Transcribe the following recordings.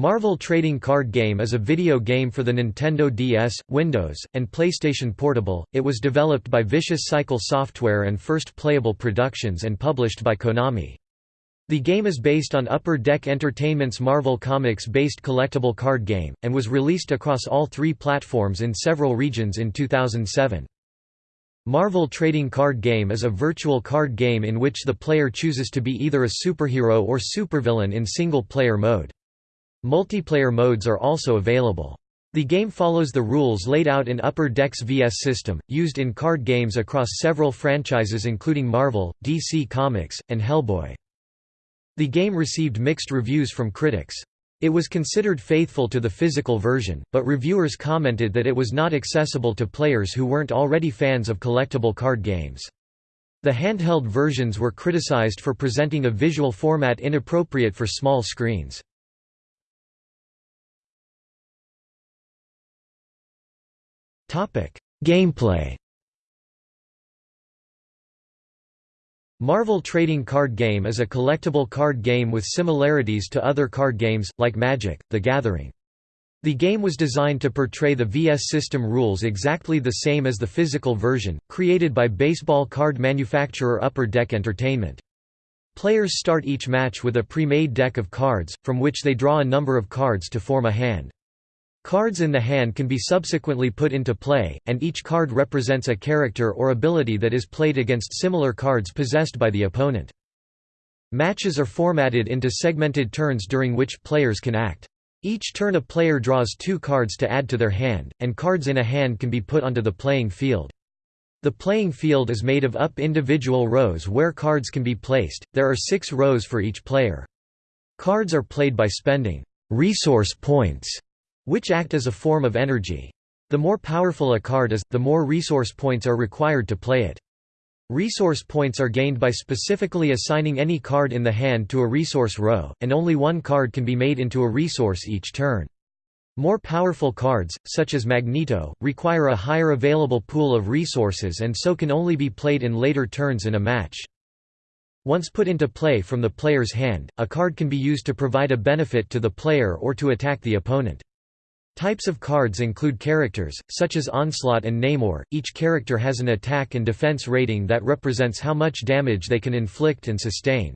Marvel Trading Card Game is a video game for the Nintendo DS, Windows, and PlayStation Portable. It was developed by Vicious Cycle Software and First Playable Productions and published by Konami. The game is based on Upper Deck Entertainment's Marvel Comics-based collectible card game, and was released across all three platforms in several regions in 2007. Marvel Trading Card Game is a virtual card game in which the player chooses to be either a superhero or supervillain in single-player mode. Multiplayer modes are also available. The game follows the rules laid out in Upper Deck's VS system, used in card games across several franchises including Marvel, DC Comics, and Hellboy. The game received mixed reviews from critics. It was considered faithful to the physical version, but reviewers commented that it was not accessible to players who weren't already fans of collectible card games. The handheld versions were criticized for presenting a visual format inappropriate for small screens. Gameplay. Marvel Trading Card Game is a collectible card game with similarities to other card games, like Magic: The Gathering. The game was designed to portray the VS system rules exactly the same as the physical version, created by baseball card manufacturer Upper Deck Entertainment. Players start each match with a pre-made deck of cards, from which they draw a number of cards to form a hand. Cards in the hand can be subsequently put into play, and each card represents a character or ability that is played against similar cards possessed by the opponent. Matches are formatted into segmented turns during which players can act. Each turn a player draws two cards to add to their hand, and cards in a hand can be put onto the playing field. The playing field is made of up individual rows where cards can be placed, there are six rows for each player. Cards are played by spending resource points which act as a form of energy. The more powerful a card is, the more resource points are required to play it. Resource points are gained by specifically assigning any card in the hand to a resource row, and only one card can be made into a resource each turn. More powerful cards, such as Magneto, require a higher available pool of resources and so can only be played in later turns in a match. Once put into play from the player's hand, a card can be used to provide a benefit to the player or to attack the opponent. Types of cards include characters, such as Onslaught and Namor. Each character has an attack and defense rating that represents how much damage they can inflict and sustain.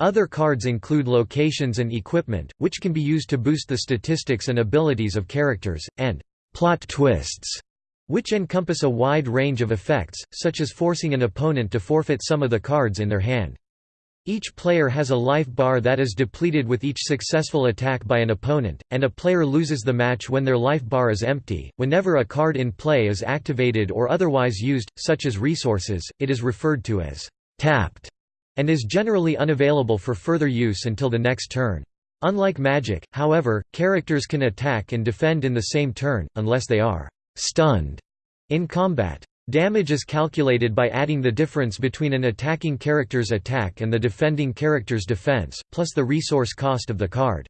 Other cards include locations and equipment, which can be used to boost the statistics and abilities of characters, and plot twists, which encompass a wide range of effects, such as forcing an opponent to forfeit some of the cards in their hand. Each player has a life bar that is depleted with each successful attack by an opponent, and a player loses the match when their life bar is empty. Whenever a card in play is activated or otherwise used, such as resources, it is referred to as tapped and is generally unavailable for further use until the next turn. Unlike Magic, however, characters can attack and defend in the same turn, unless they are stunned in combat. Damage is calculated by adding the difference between an attacking character's attack and the defending character's defense, plus the resource cost of the card.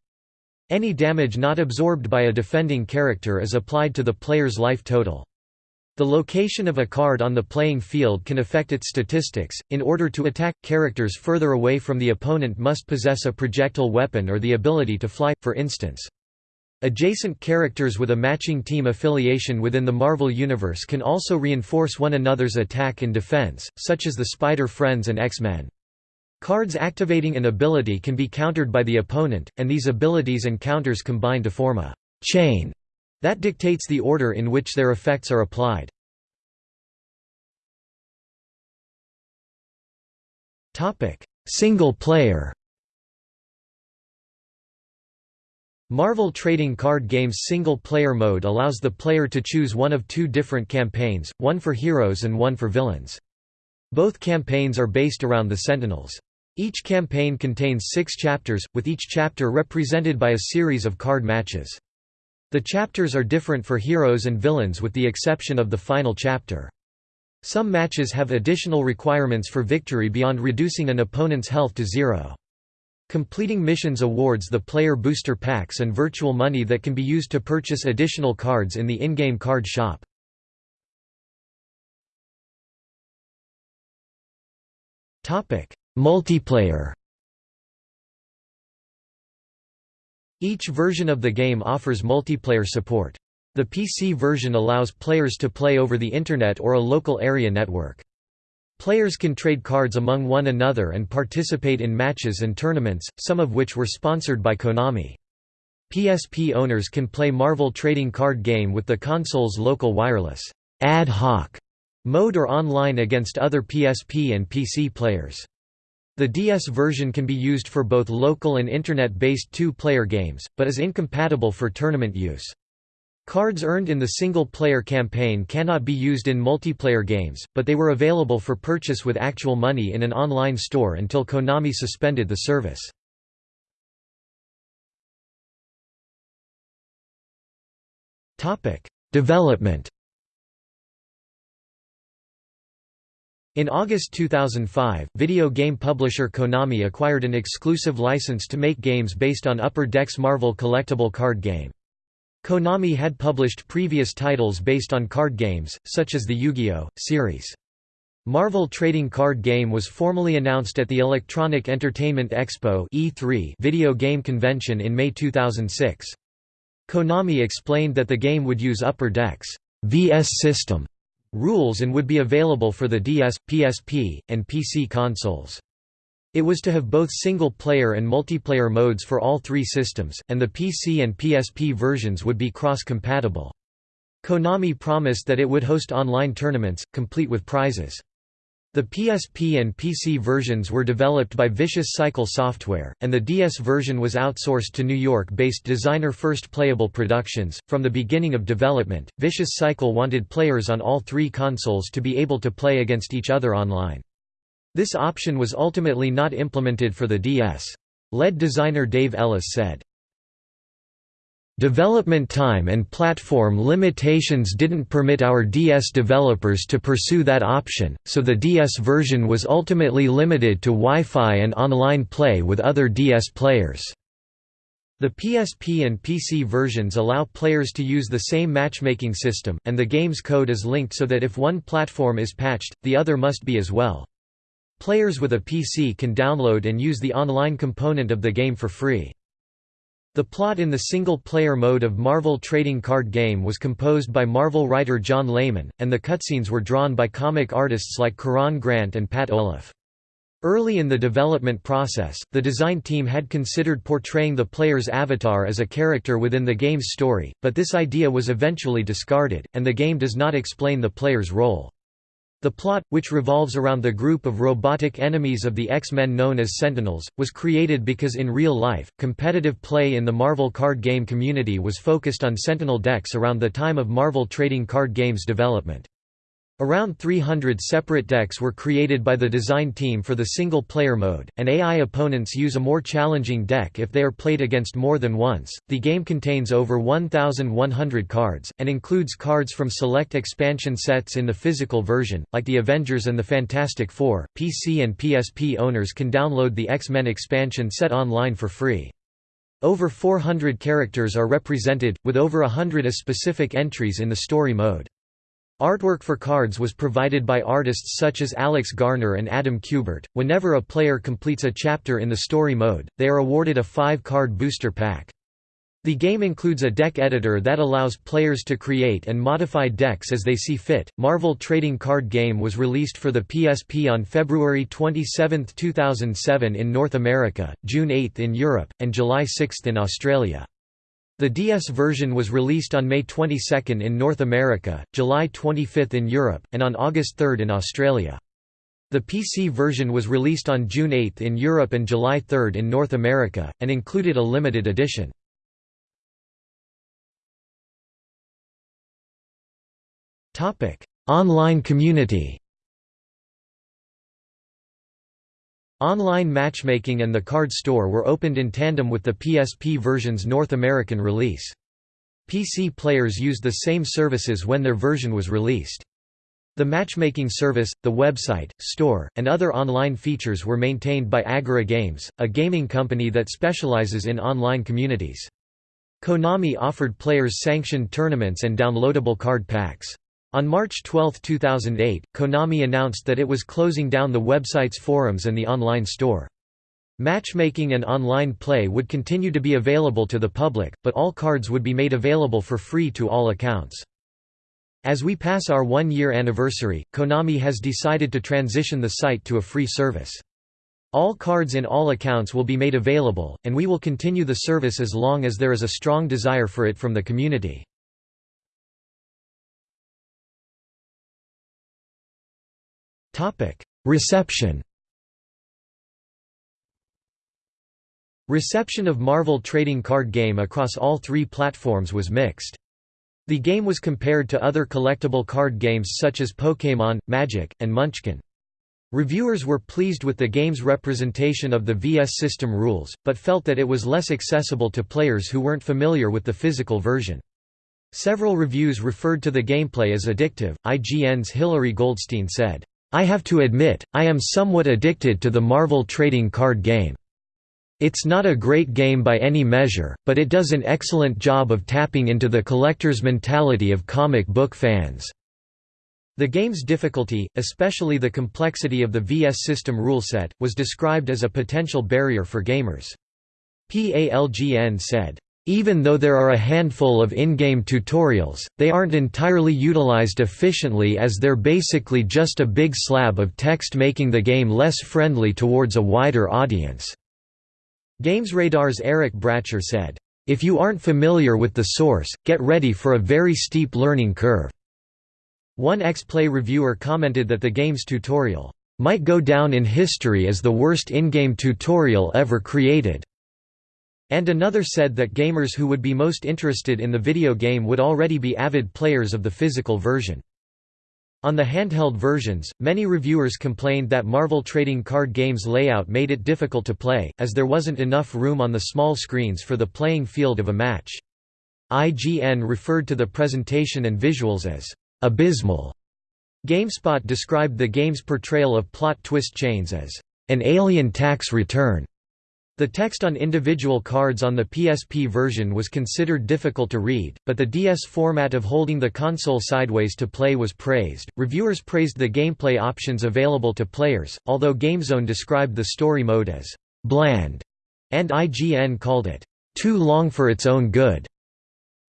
Any damage not absorbed by a defending character is applied to the player's life total. The location of a card on the playing field can affect its statistics. In order to attack, characters further away from the opponent must possess a projectile weapon or the ability to fly, for instance. Adjacent characters with a matching team affiliation within the Marvel Universe can also reinforce one another's attack and defense, such as the Spider-Friends and X-Men. Cards activating an ability can be countered by the opponent, and these abilities and counters combine to form a «chain» that dictates the order in which their effects are applied. Single player Marvel Trading Card Game's single-player mode allows the player to choose one of two different campaigns, one for heroes and one for villains. Both campaigns are based around the Sentinels. Each campaign contains six chapters, with each chapter represented by a series of card matches. The chapters are different for heroes and villains with the exception of the final chapter. Some matches have additional requirements for victory beyond reducing an opponent's health to zero. Completing missions awards the player booster packs and virtual money that can be used to purchase additional cards in the in-game card shop. Multiplayer Each version of the game offers multiplayer support. The PC version allows players to play over the Internet or a local area network. Players can trade cards among one another and participate in matches and tournaments, some of which were sponsored by Konami. PSP owners can play Marvel trading card game with the console's local wireless ad hoc mode or online against other PSP and PC players. The DS version can be used for both local and internet-based two-player games, but is incompatible for tournament use. Cards earned in the single-player campaign cannot be used in multiplayer games, but they were available for purchase with actual money in an online store until Konami suspended the service. Development In August 2005, video game publisher Konami acquired an exclusive license to make games based on Upper Deck's Marvel collectible card game. Konami had published previous titles based on card games, such as the Yu-Gi-Oh! series. Marvel Trading Card Game was formally announced at the Electronic Entertainment Expo E3 video game convention in May 2006. Konami explained that the game would use Upper Deck's VS system rules and would be available for the DS, PSP, and PC consoles. It was to have both single-player and multiplayer modes for all three systems, and the PC and PSP versions would be cross-compatible. Konami promised that it would host online tournaments, complete with prizes. The PSP and PC versions were developed by Vicious Cycle Software, and the DS version was outsourced to New York based designer First Playable Productions. From the beginning of development, Vicious Cycle wanted players on all three consoles to be able to play against each other online. This option was ultimately not implemented for the DS. Lead designer Dave Ellis said, Development time and platform limitations didn't permit our DS developers to pursue that option, so the DS version was ultimately limited to Wi-Fi and online play with other DS players. The PSP and PC versions allow players to use the same matchmaking system, and the game's code is linked so that if one platform is patched, the other must be as well. Players with a PC can download and use the online component of the game for free. The plot in the single-player mode of Marvel trading card game was composed by Marvel writer John Layman, and the cutscenes were drawn by comic artists like Keron Grant and Pat Olliffe. Early in the development process, the design team had considered portraying the player's avatar as a character within the game's story, but this idea was eventually discarded, and the game does not explain the player's role. The plot, which revolves around the group of robotic enemies of the X-Men known as Sentinels, was created because in real life, competitive play in the Marvel card game community was focused on Sentinel decks around the time of Marvel trading card games development. Around 300 separate decks were created by the design team for the single-player mode, and AI opponents use a more challenging deck if they are played against more than once. The game contains over 1,100 cards, and includes cards from select expansion sets in the physical version, like the Avengers and the Fantastic Four. PC and PSP owners can download the X-Men expansion set online for free. Over 400 characters are represented, with over hundred as specific entries in the story mode. Artwork for cards was provided by artists such as Alex Garner and Adam Kubert. Whenever a player completes a chapter in the story mode, they are awarded a 5-card booster pack. The game includes a deck editor that allows players to create and modify decks as they see fit. Marvel Trading Card Game was released for the PSP on February 27, 2007 in North America, June 8 in Europe, and July 6 in Australia. The DS version was released on May 22 in North America, July 25 in Europe, and on August 3 in Australia. The PC version was released on June 8 in Europe and July 3 in North America, and included a limited edition. Online community Online matchmaking and the card store were opened in tandem with the PSP version's North American release. PC players used the same services when their version was released. The matchmaking service, the website, store, and other online features were maintained by Agora Games, a gaming company that specializes in online communities. Konami offered players sanctioned tournaments and downloadable card packs. On March 12, 2008, Konami announced that it was closing down the website's forums and the online store. Matchmaking and online play would continue to be available to the public, but all cards would be made available for free to all accounts. As we pass our one-year anniversary, Konami has decided to transition the site to a free service. All cards in all accounts will be made available, and we will continue the service as long as there is a strong desire for it from the community. Reception Reception of Marvel trading card game across all three platforms was mixed. The game was compared to other collectible card games such as Pokémon, Magic, and Munchkin. Reviewers were pleased with the game's representation of the VS system rules, but felt that it was less accessible to players who weren't familiar with the physical version. Several reviews referred to the gameplay as addictive. IGN's Hillary Goldstein said, I have to admit, I am somewhat addicted to the Marvel trading card game. It's not a great game by any measure, but it does an excellent job of tapping into the collector's mentality of comic book fans. The game's difficulty, especially the complexity of the VS system rule set, was described as a potential barrier for gamers. PALGN said, even though there are a handful of in-game tutorials, they aren't entirely utilized efficiently as they're basically just a big slab of text making the game less friendly towards a wider audience. GamesRadar's Eric Bratcher said, If you aren't familiar with the source, get ready for a very steep learning curve. One X-Play reviewer commented that the game's tutorial, might go down in history as the worst in-game tutorial ever created. And another said that gamers who would be most interested in the video game would already be avid players of the physical version. On the handheld versions, many reviewers complained that Marvel trading card games layout made it difficult to play, as there wasn't enough room on the small screens for the playing field of a match. IGN referred to the presentation and visuals as abysmal. GameSpot described the game's portrayal of plot twist chains as an alien tax return. The text on individual cards on the PSP version was considered difficult to read, but the DS format of holding the console sideways to play was praised. Reviewers praised the gameplay options available to players, although GameZone described the story mode as bland, and IGN called it too long for its own good.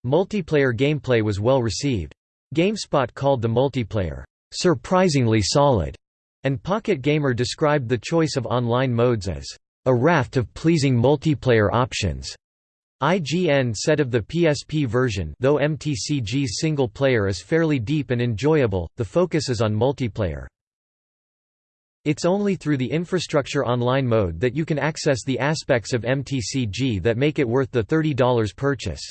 Multiplayer gameplay was well received. GameSpot called the multiplayer surprisingly solid, and Pocket Gamer described the choice of online modes as a raft of pleasing multiplayer options. IGN said of the PSP version though MTCG's single player is fairly deep and enjoyable, the focus is on multiplayer. It's only through the infrastructure online mode that you can access the aspects of MTCG that make it worth the $30 purchase.